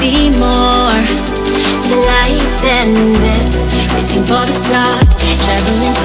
be more to life than this. Reaching for the stars, traveling